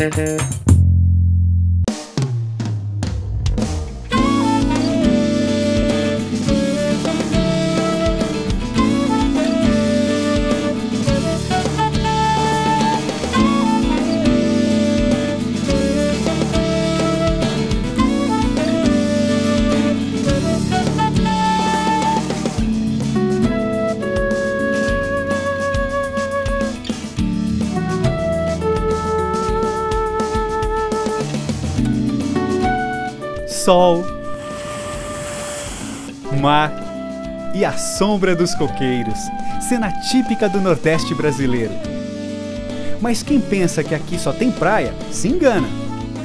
Mm-hmm. Sol, mar e a sombra dos coqueiros, cena típica do Nordeste brasileiro. Mas quem pensa que aqui só tem praia, se engana.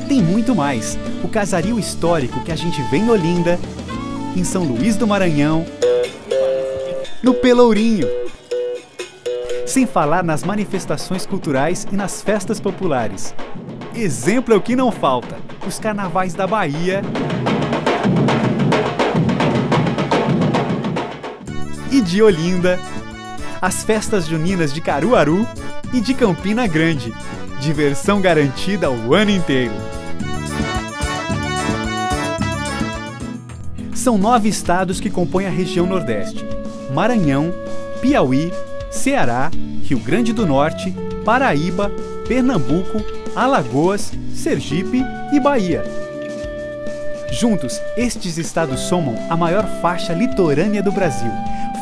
Tem muito mais. O casario histórico que a gente vê em Olinda, em São Luís do Maranhão, no Pelourinho. Sem falar nas manifestações culturais e nas festas populares. Exemplo é o que não falta: os carnavais da Bahia e de Olinda, as festas juninas de Caruaru e de Campina Grande. Diversão garantida o ano inteiro. São nove estados que compõem a região Nordeste: Maranhão, Piauí, Ceará, Rio Grande do Norte, Paraíba, Pernambuco, Alagoas, Sergipe e Bahia. Juntos, estes estados somam a maior faixa litorânea do Brasil,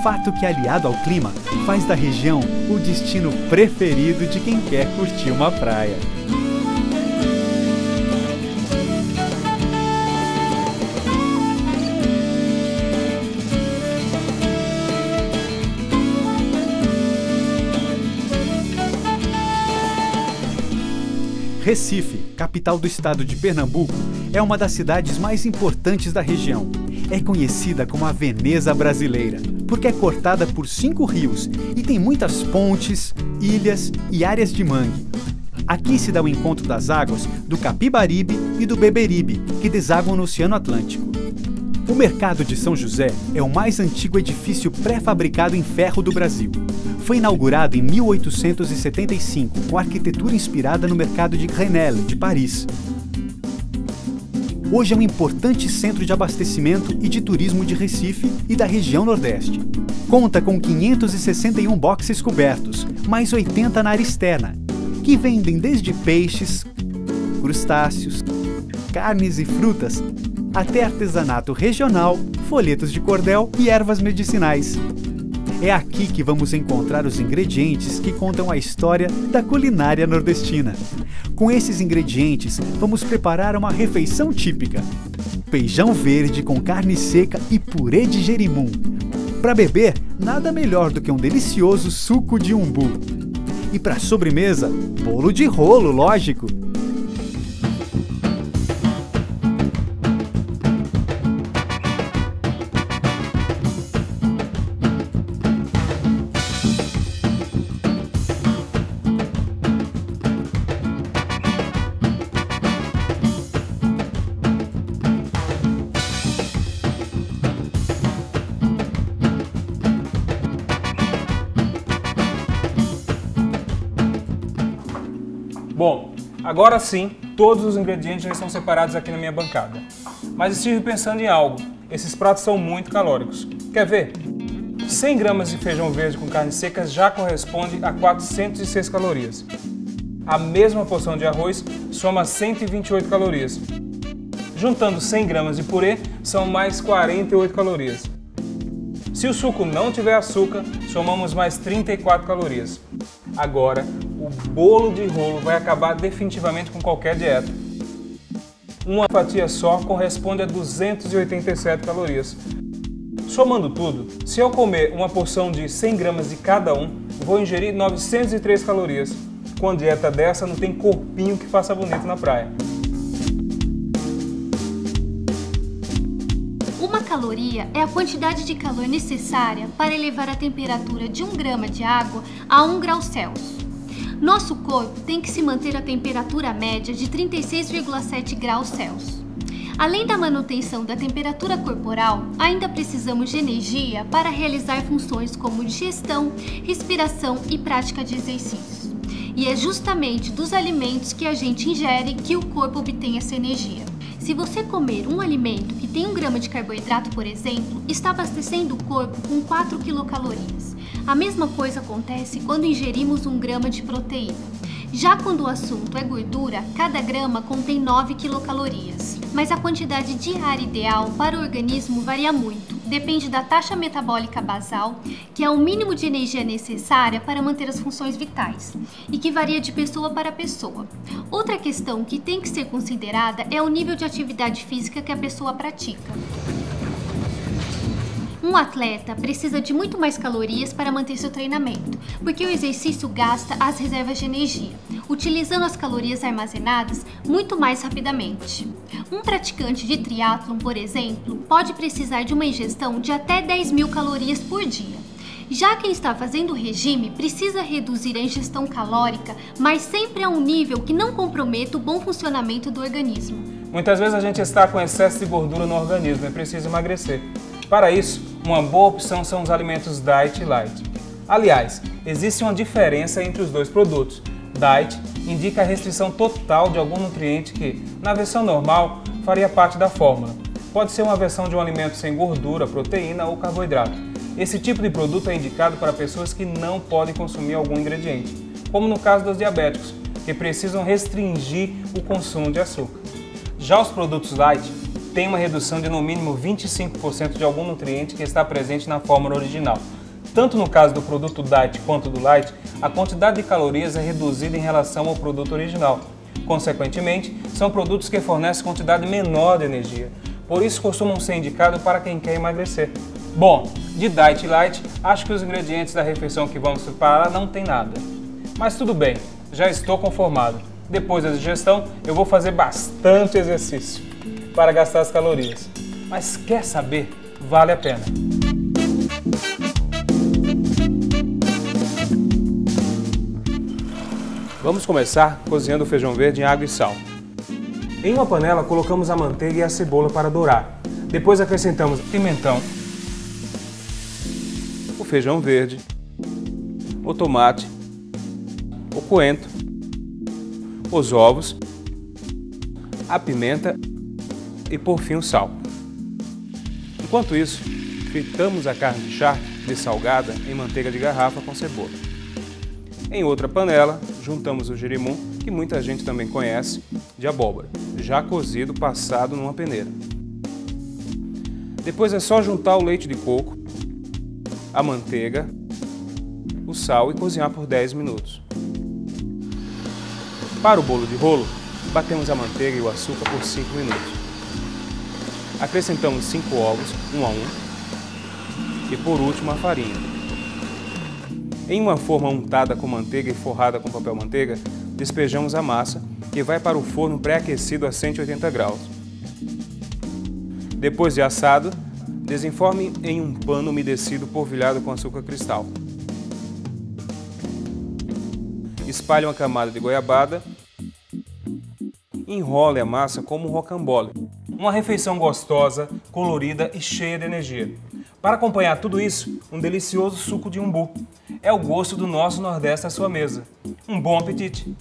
fato que, aliado ao clima, faz da região o destino preferido de quem quer curtir uma praia. Recife, capital do estado de Pernambuco, é uma das cidades mais importantes da região. É conhecida como a Veneza brasileira, porque é cortada por cinco rios e tem muitas pontes, ilhas e áreas de mangue. Aqui se dá o encontro das águas do Capibaribe e do Beberibe, que desaguam no Oceano Atlântico. O Mercado de São José é o mais antigo edifício pré-fabricado em ferro do Brasil. Foi inaugurado em 1875, com arquitetura inspirada no mercado de Grenelle, de Paris. Hoje é um importante centro de abastecimento e de turismo de Recife e da região Nordeste. Conta com 561 boxes cobertos, mais 80 na área externa, que vendem desde peixes, crustáceos, carnes e frutas, até artesanato regional, folhetos de cordel e ervas medicinais. É aqui que vamos encontrar os ingredientes que contam a história da culinária nordestina. Com esses ingredientes, vamos preparar uma refeição típica. Feijão verde com carne seca e purê de gerimum. Para beber, nada melhor do que um delicioso suco de umbu. E para sobremesa, bolo de rolo, lógico. Agora sim, todos os ingredientes já estão separados aqui na minha bancada. Mas estive pensando em algo, esses pratos são muito calóricos. Quer ver? 100 gramas de feijão verde com carne seca já corresponde a 406 calorias. A mesma porção de arroz soma 128 calorias. Juntando 100 gramas de purê, são mais 48 calorias. Se o suco não tiver açúcar, somamos mais 34 calorias. Agora, o bolo de rolo vai acabar definitivamente com qualquer dieta. Uma fatia só corresponde a 287 calorias. Somando tudo, se eu comer uma porção de 100 gramas de cada um, vou ingerir 903 calorias. Com a dieta dessa, não tem corpinho que faça bonito na praia. Uma caloria é a quantidade de calor necessária para elevar a temperatura de 1 grama de água a 1 grau Celsius. Nosso corpo tem que se manter a temperatura média de 36,7 graus Celsius. Além da manutenção da temperatura corporal, ainda precisamos de energia para realizar funções como digestão, respiração e prática de exercícios. E é justamente dos alimentos que a gente ingere que o corpo obtém essa energia. Se você comer um alimento que grama de carboidrato, por exemplo, está abastecendo o corpo com 4 quilocalorias. A mesma coisa acontece quando ingerimos um grama de proteína. Já quando o assunto é gordura, cada grama contém 9 quilocalorias. Mas a quantidade diária ideal para o organismo varia muito. Depende da taxa metabólica basal, que é o mínimo de energia necessária para manter as funções vitais, e que varia de pessoa para pessoa. Outra questão que tem que ser considerada é o nível de atividade física que a pessoa pratica. Um atleta precisa de muito mais calorias para manter seu treinamento, porque o exercício gasta as reservas de energia, utilizando as calorias armazenadas muito mais rapidamente. Um praticante de triatlon, por exemplo, pode precisar de uma ingestão de até 10 mil calorias por dia. Já quem está fazendo regime precisa reduzir a ingestão calórica, mas sempre a um nível que não comprometa o bom funcionamento do organismo. Muitas vezes a gente está com excesso de gordura no organismo e precisa emagrecer. Para isso, uma boa opção são os alimentos Diet Light. Aliás, existe uma diferença entre os dois produtos. Diet indica a restrição total de algum nutriente que, na versão normal, faria parte da fórmula. Pode ser uma versão de um alimento sem gordura, proteína ou carboidrato. Esse tipo de produto é indicado para pessoas que não podem consumir algum ingrediente, como no caso dos diabéticos, que precisam restringir o consumo de açúcar. Já os produtos light tem uma redução de no mínimo 25% de algum nutriente que está presente na fórmula original. Tanto no caso do produto Diet quanto do Light, a quantidade de calorias é reduzida em relação ao produto original. Consequentemente, são produtos que fornecem quantidade menor de energia, por isso costumam ser indicados para quem quer emagrecer. Bom, de Diet Light, acho que os ingredientes da refeição que vamos preparar não tem nada. Mas tudo bem, já estou conformado. Depois da digestão, eu vou fazer bastante exercício para gastar as calorias. Mas quer saber? Vale a pena. Vamos começar cozinhando o feijão verde em água e sal. Em uma panela colocamos a manteiga e a cebola para dourar. Depois acrescentamos pimentão, o feijão verde, o tomate, o coentro, os ovos, a pimenta e por fim o sal. Enquanto isso, fritamos a carne de charque dessalgada em manteiga de garrafa com cebola. Em outra panela, juntamos o girimum, que muita gente também conhece, de abóbora, já cozido passado numa peneira. Depois é só juntar o leite de coco, a manteiga, o sal e cozinhar por 10 minutos. Para o bolo de rolo, batemos a manteiga e o açúcar por 5 minutos. Acrescentamos 5 ovos, um a um, e por último a farinha. Em uma forma untada com manteiga e forrada com papel manteiga, despejamos a massa e vai para o forno pré-aquecido a 180 graus. Depois de assado, desenforme em um pano umedecido polvilhado com açúcar cristal. Espalhe uma camada de goiabada enrole a massa como um rocambole. Uma refeição gostosa, colorida e cheia de energia. Para acompanhar tudo isso, um delicioso suco de umbu. É o gosto do nosso Nordeste à sua mesa. Um bom apetite!